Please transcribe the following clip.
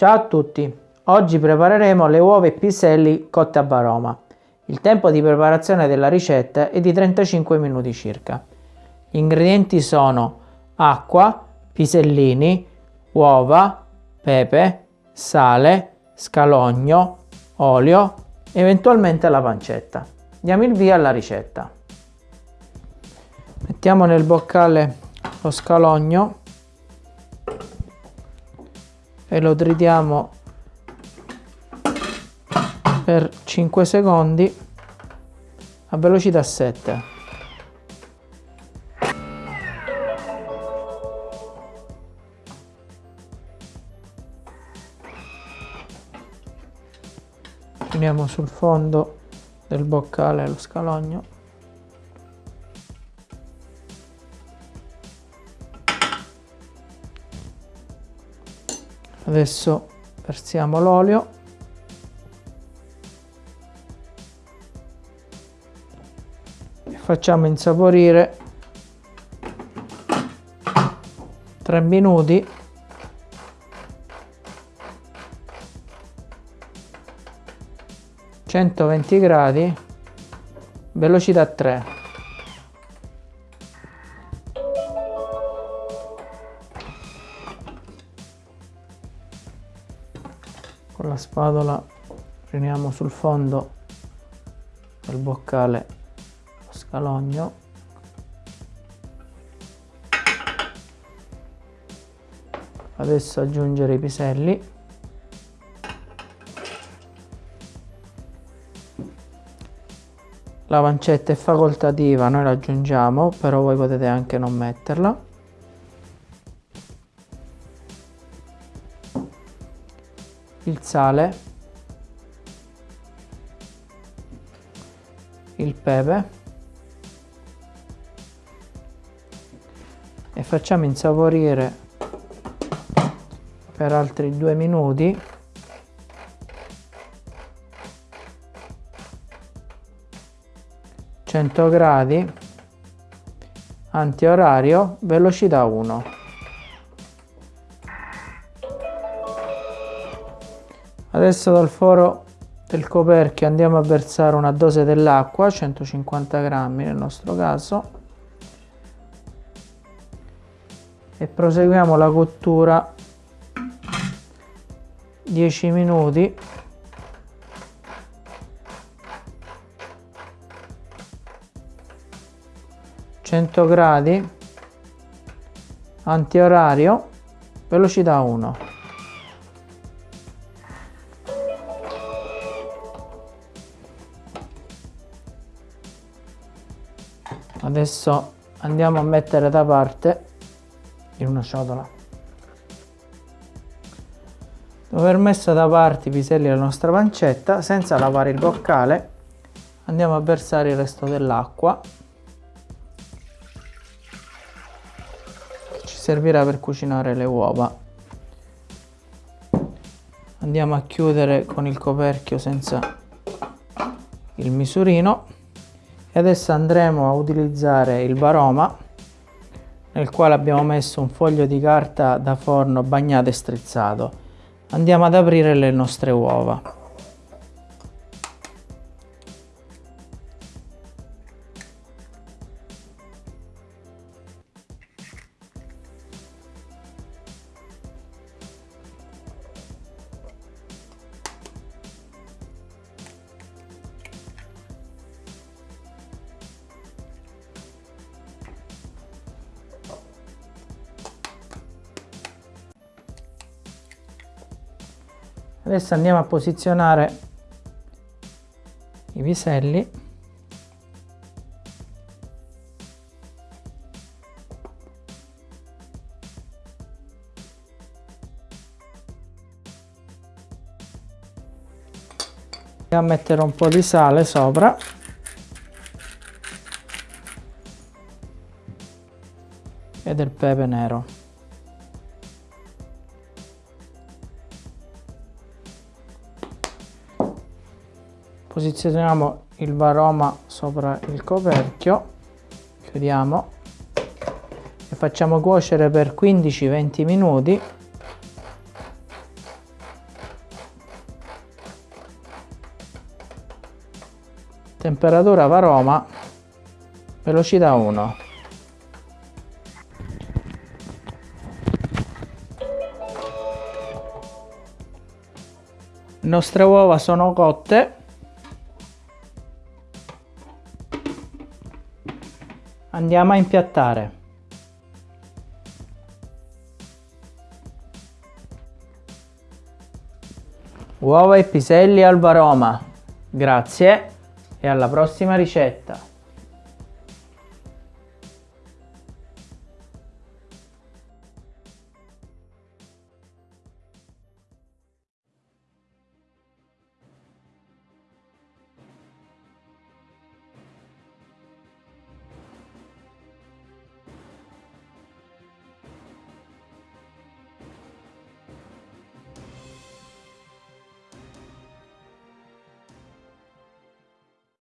Ciao a tutti, oggi prepareremo le uova e piselli cotte a varoma. Il tempo di preparazione della ricetta è di 35 minuti circa. Gli ingredienti sono acqua, pisellini, uova, pepe, sale, scalogno, olio, eventualmente la pancetta. Diamo il via alla ricetta. Mettiamo nel boccale lo scalogno e lo tritiamo per 5 secondi a velocità 7 uniamo sul fondo del boccale lo scalogno adesso versiamo l'olio. E facciamo insaporire 3 minuti. centoventi gradi velocità 3 con la spatola riuniamo sul fondo del boccale lo scalogno. Adesso aggiungere i piselli. La pancetta è facoltativa noi la aggiungiamo però voi potete anche non metterla il sale, il pepe e facciamo insaporire per altri due minuti gradi antiorario velocità 1 Adesso dal foro del coperchio andiamo a versare una dose dell'acqua, 150 grammi nel nostro caso, e proseguiamo la cottura. 10 minuti. Gradi. Antiorario. Velocità 1 adesso andiamo a mettere da parte in una ciotola. Dopo aver messo da parte i piselli della nostra pancetta senza lavare il boccale andiamo a versare il resto dell'acqua che ci servirà per cucinare le uova. Andiamo a chiudere con il coperchio senza il misurino e adesso andremo a utilizzare il baroma nel quale abbiamo messo un foglio di carta da forno bagnato e strizzato. Andiamo ad aprire le nostre uova adesso andiamo a posizionare i piselli. A mettere un po' di sale sopra. E del pepe nero posizioniamo il varoma sopra il coperchio chiudiamo e facciamo cuocere per 15-20 minuti. Temperatura varoma velocità 1 le nostre uova sono cotte. Andiamo a impiattare. Uova e piselli al varoma grazie e alla prossima ricetta